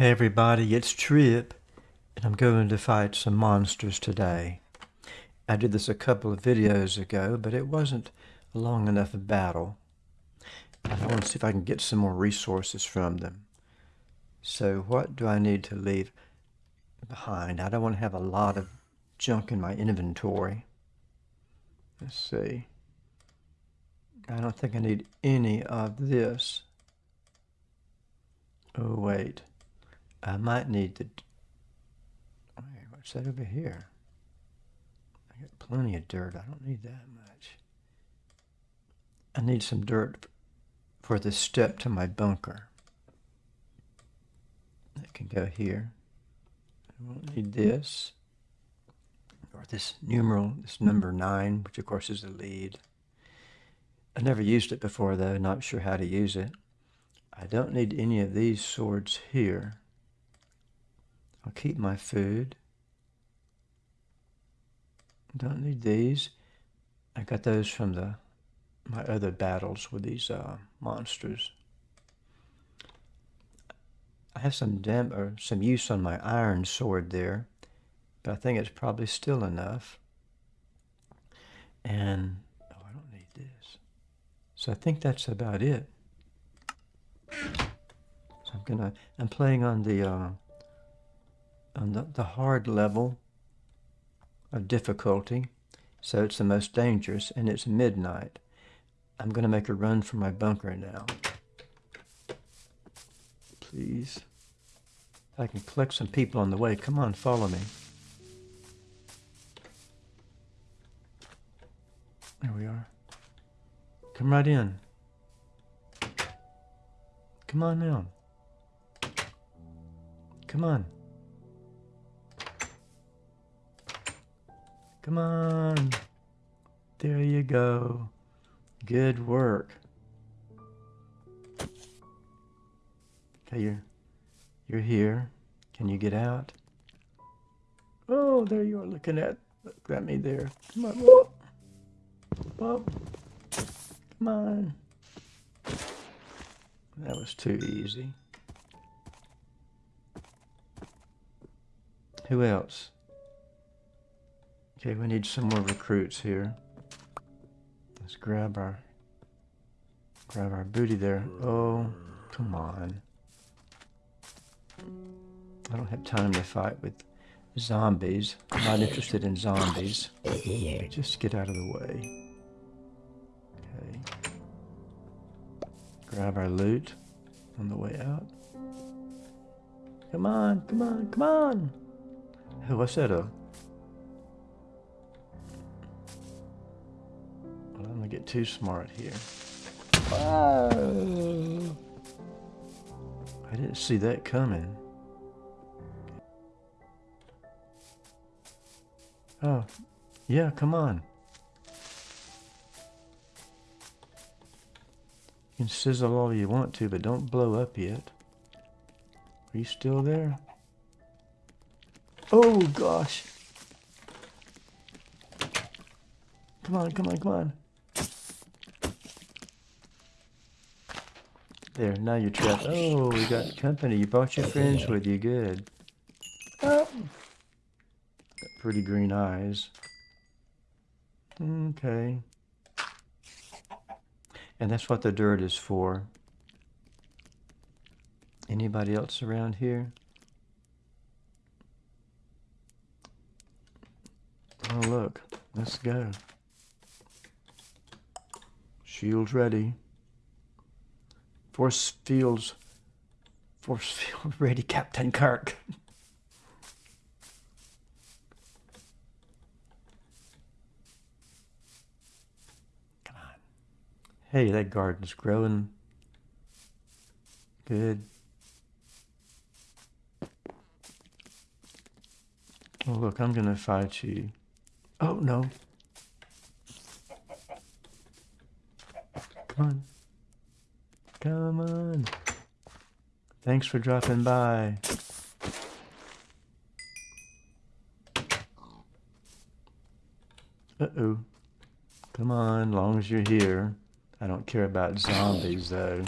Hey everybody, it's Trip, and I'm going to fight some monsters today. I did this a couple of videos ago, but it wasn't a long enough battle. I want to see if I can get some more resources from them. So what do I need to leave behind? I don't want to have a lot of junk in my inventory. Let's see. I don't think I need any of this. Oh, wait. I might need to... Wait, what's that over here? I got plenty of dirt. I don't need that much. I need some dirt for the step to my bunker. That can go here. I won't need this. Or this numeral, this number 9, which of course is the lead. I never used it before though, not sure how to use it. I don't need any of these swords here. I'll keep my food. Don't need these. I got those from the my other battles with these uh, monsters. I have some dam or some use on my iron sword there, but I think it's probably still enough. And oh, I don't need this. So I think that's about it. So I'm gonna. I'm playing on the. Uh, on the, the hard level of difficulty. So it's the most dangerous, and it's midnight. I'm going to make a run for my bunker now. Please. I can collect some people on the way. Come on, follow me. There we are. Come right in. Come on now. Come on. Come on. There you go. Good work. Okay, you're, you're here. Can you get out? Oh, there you are looking at, look at me there. Come on, whoop. Whoop. Come on. That was too easy. Who else? Okay, we need some more recruits here. Let's grab our grab our booty there. Oh, come on. I don't have time to fight with zombies. I'm not interested in zombies. Just get out of the way. Okay. Grab our loot on the way out. Come on, come on, come on! Hey, what's that, a get too smart here. Whoa. I didn't see that coming. Oh, yeah, come on. You can sizzle all you want to, but don't blow up yet. Are you still there? Oh, gosh. Come on, come on, come on. There, now you're trapped. Oh, we got company. You brought your friends with you. Good. Oh. Pretty green eyes. Okay. And that's what the dirt is for. Anybody else around here? Oh, look. Let's go. Shields ready. Force fields. Force field ready, Captain Kirk. Come on. Hey, that garden's growing. Good. Oh, look, I'm going to fight you. Oh, no. Come on. Come on. Thanks for dropping by. Uh-oh. Come on, long as you're here. I don't care about zombies, though.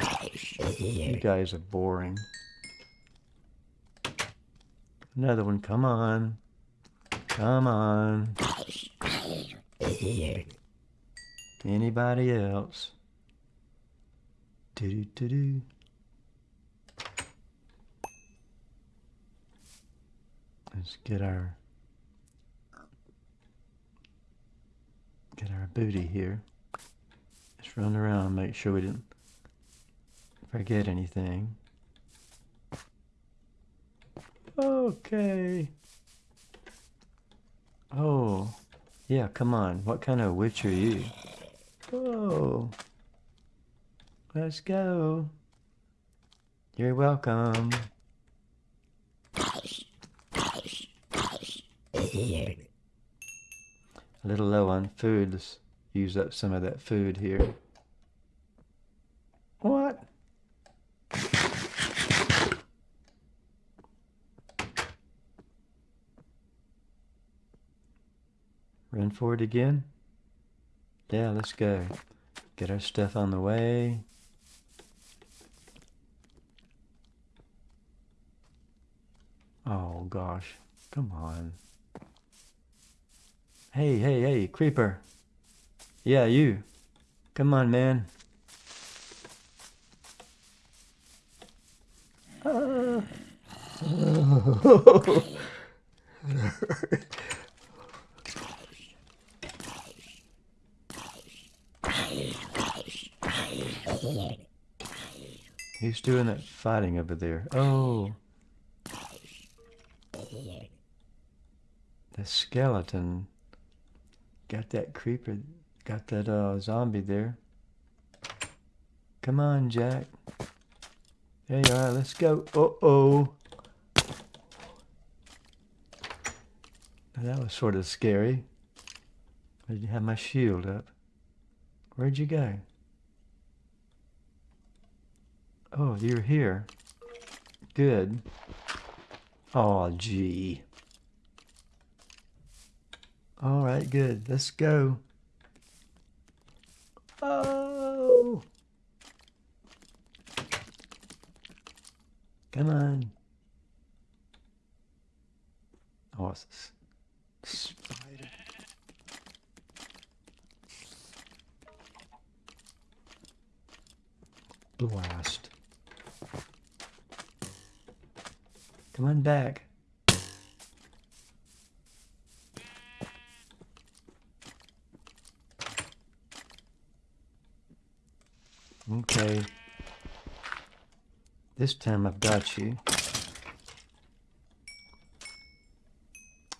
You guys are boring. Another one. Come on. Come on. Anybody else? Do do do. Let's get our get our booty here. Let's run around, make sure we didn't forget anything. Okay. Oh, yeah, come on. What kind of witch are you? Oh, let's go. You're welcome. A little low on food. Let's use up some of that food here. What? Run for it again? Yeah, let's go. Get our stuff on the way. Oh gosh, come on. Hey, hey, hey, creeper. Yeah, you. Come on, man. He's doing that fighting over there. Oh. The skeleton got that creeper, got that uh, zombie there. Come on, Jack. There you are. Let's go. Uh-oh. That was sort of scary. I didn't have my shield up. Where'd you go? Oh, you're here. Good. Oh, gee. All right, good. Let's go. Oh! Come on. Oh, it's a spider. Blast. Come on back. Okay. This time I've got you.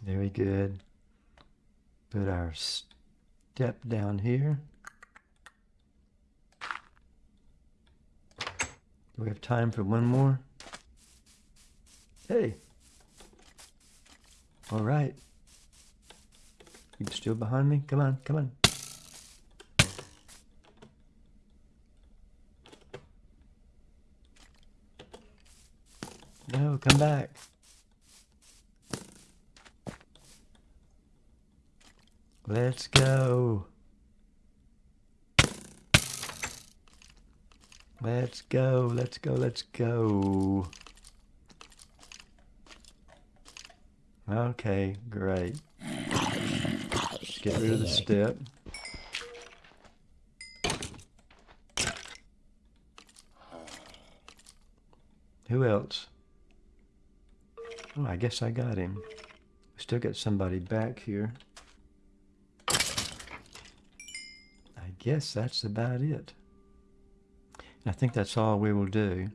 Very good. Put our step down here. Do we have time for one more? Hey. All right. You still behind me? Come on, come on. No, come back. Let's go. Let's go, let's go, let's go. Okay, great. Get rid of the step. Who else? Oh, I guess I got him. Still got somebody back here. I guess that's about it. And I think that's all we will do.